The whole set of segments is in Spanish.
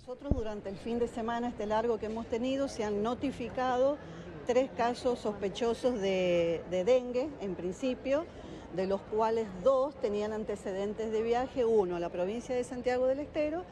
Nosotros durante el fin de semana, este largo que hemos tenido, se han notificado tres casos sospechosos de, dengue, en principio, de los cuales dos tenían antecedentes de viaje, uno a la provincia de Santiago del Estero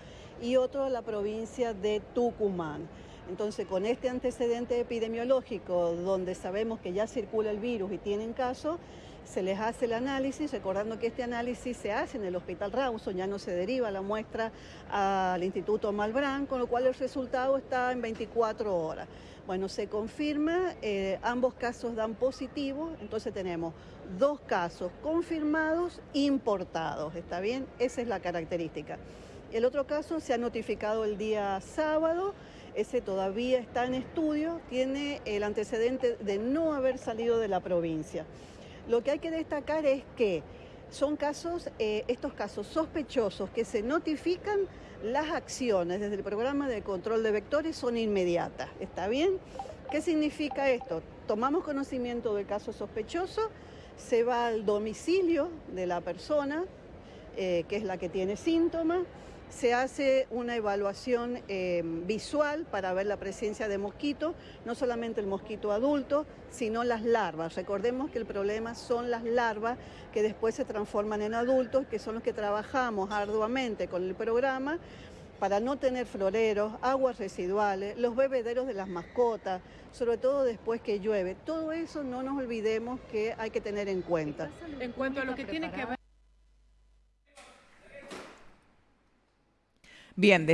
y otro a la provincia de Tucumán. Entonces, con este antecedente epidemiológico, donde sabemos que ya circula el virus y tienen caso, se les hace el análisis, recordando que este análisis se hace en el Hospital Rawson, ya no se deriva la muestra al Instituto Malbrán, con lo cual el resultado está en 24 horas. Bueno, se confirma, eh, ambos casos dan positivo, entonces tenemos dos casos confirmados importados, ¿está bien? Esa es la característica. El otro caso se ha notificado el día sábado, ese todavía está en estudio, tiene el antecedente de no haber salido de la provincia. Lo que hay que destacar es que son casos, eh, estos casos sospechosos que se notifican, las acciones desde el programa de control de vectores son inmediatas, ¿está bien? ¿Qué significa esto? Tomamos conocimiento del caso sospechoso, se va al domicilio de la persona, eh, que es la que tiene síntomas, se hace una evaluación eh, visual para ver la presencia de mosquitos, no solamente el mosquito adulto, sino las larvas. Recordemos que el problema son las larvas que después se transforman en adultos, que son los que trabajamos arduamente con el programa para no tener floreros, aguas residuales, los bebederos de las mascotas, sobre todo después que llueve. Todo eso no nos olvidemos que hay que tener en cuenta. En cuanto a lo que tiene que ver Bien, de